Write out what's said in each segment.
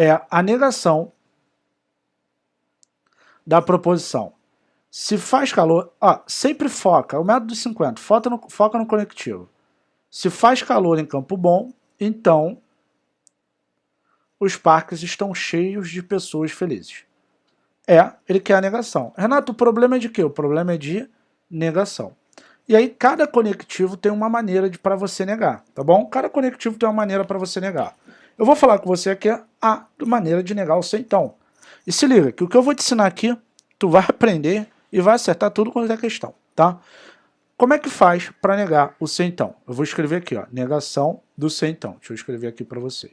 é a negação da proposição. Se faz calor, ó, sempre foca, o método dos 50, foca no, foca no conectivo. Se faz calor em Campo Bom, então os parques estão cheios de pessoas felizes. É, ele quer a negação. Renato, o problema é de quê? O problema é de negação. E aí cada conectivo tem uma maneira para você negar, tá bom? Cada conectivo tem uma maneira para você negar. Eu vou falar com você aqui a maneira de negar o sem então. E se liga, que o que eu vou te ensinar aqui, tu vai aprender e vai acertar tudo quanto é questão, tá? Como é que faz para negar o sem então? Eu vou escrever aqui, ó, negação do sem então. Deixa eu escrever aqui para vocês.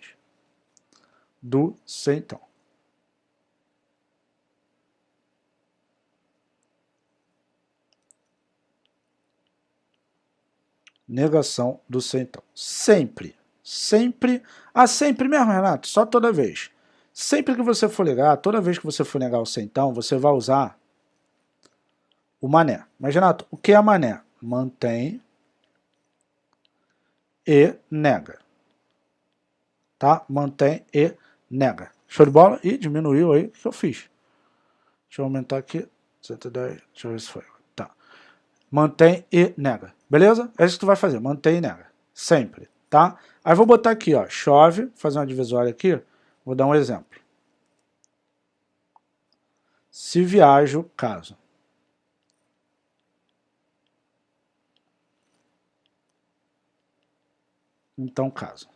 Do sem então. Negação do sem então. Sempre, sempre, ah, sempre mesmo, Renato, só toda vez. Sempre que você for negar, toda vez que você for negar o sem então, você vai usar o mané. Mas, Renato, o que é mané? Mantém e nega. Tá? Mantém e nega. Show de bola? E diminuiu aí o que eu fiz. Deixa eu aumentar aqui. 110, deixa eu ver se foi. Tá. Mantém e nega. Beleza? É isso que tu vai fazer. Mantém e nega. Sempre. Tá? Aí vou botar aqui, ó. Chove. Fazer uma divisória aqui. Vou dar um exemplo. Se viajo, caso. então caso.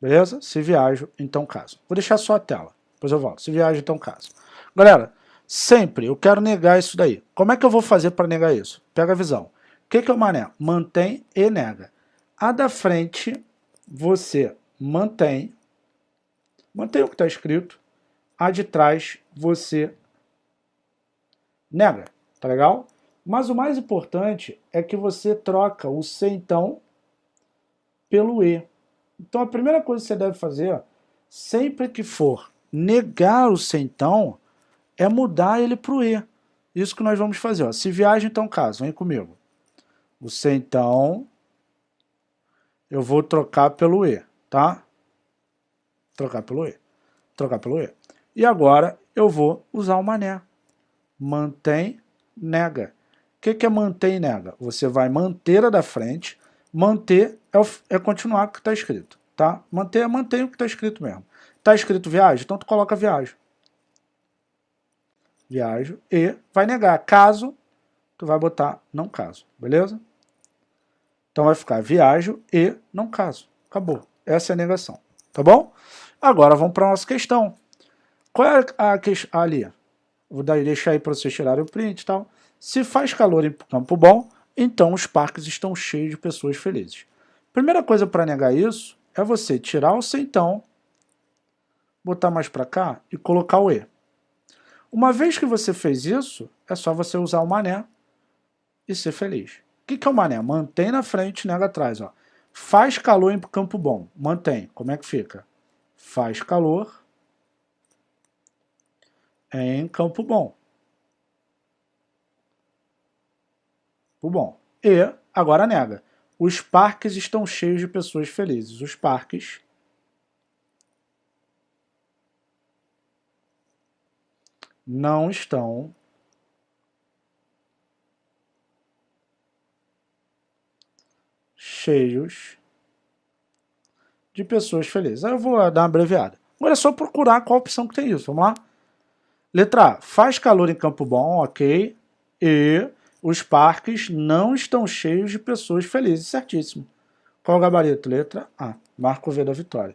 Beleza? Se viajo, então caso. Vou deixar só a tela, depois eu volto. Se viajo, então caso. Galera, sempre eu quero negar isso daí. Como é que eu vou fazer para negar isso? Pega a visão. O que, que é o mané? Mantém e nega. A da frente, você mantém, mantém o que está escrito. A de trás, você nega. Tá legal? Mas o mais importante é que você troca o se então pelo E. Então a primeira coisa que você deve fazer, sempre que for negar o então, é mudar ele para o E. Isso que nós vamos fazer. Ó. Se viaja, então caso, vem comigo. O então, eu vou trocar pelo E, tá? Trocar pelo E. Trocar pelo E. E agora eu vou usar o mané. Mantém, nega. O que, que é mantém nega? Você vai manter a da frente, manter é, o, é continuar o que está escrito, tá? Manter é manter o que está escrito mesmo. Está escrito viagem, então tu coloca viagem. Viajo e vai negar. Caso, tu vai botar não caso, beleza? Então vai ficar viajo e não caso. Acabou. Essa é a negação, tá bom? Agora vamos para a nossa questão. Qual é a questão ali? Vou deixar aí para vocês tirarem o print e tal. Se faz calor em campo bom, então os parques estão cheios de pessoas felizes. Primeira coisa para negar isso é você tirar o então, botar mais para cá e colocar o E. Uma vez que você fez isso, é só você usar o mané e ser feliz. O que, que é o mané? Mantém na frente, nega atrás. Ó. Faz calor em campo bom. Mantém. Como é que fica? Faz calor em campo bom. o bom. E, agora nega, os parques estão cheios de pessoas felizes. Os parques não estão cheios de pessoas felizes. Eu vou dar uma abreviada. Agora é só procurar qual opção que tem isso. Vamos lá? Letra A. Faz calor em Campo Bom, ok. E os parques não estão cheios de pessoas felizes, certíssimo. Qual o gabarito? Letra A. Marco V da vitória.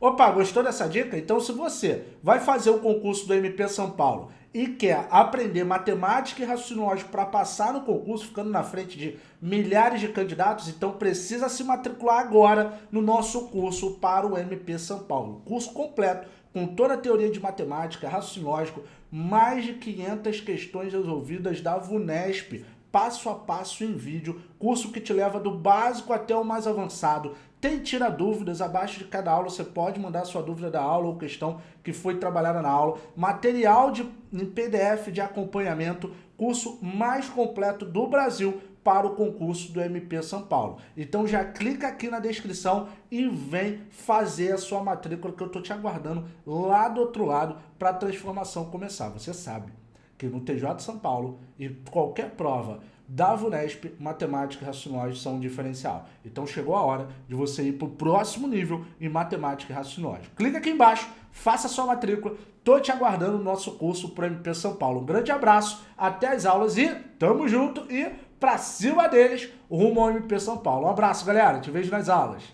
Opa, gostou dessa dica? Então se você vai fazer o concurso do MP São Paulo e quer aprender matemática e raciocínio lógico para passar no concurso, ficando na frente de milhares de candidatos, então precisa se matricular agora no nosso curso para o MP São Paulo. Curso completo, com toda a teoria de matemática, raciocínio lógico, mais de 500 questões resolvidas da VUNESP, passo a passo em vídeo, curso que te leva do básico até o mais avançado. Tem tira dúvidas, abaixo de cada aula você pode mandar sua dúvida da aula ou questão que foi trabalhada na aula. Material de, em PDF de acompanhamento, curso mais completo do Brasil para o concurso do MP São Paulo. Então já clica aqui na descrição e vem fazer a sua matrícula que eu estou te aguardando lá do outro lado para a transformação começar. Você sabe que no TJ São Paulo e qualquer prova da VUNESP, matemática e raciocínio são um diferencial. Então chegou a hora de você ir para o próximo nível em matemática e raciocínio. Clica aqui embaixo, faça sua matrícula, tô te aguardando no nosso curso para MP São Paulo. Um grande abraço, até as aulas e tamo junto e pra cima deles, rumo ao MP São Paulo. Um abraço, galera, te vejo nas aulas.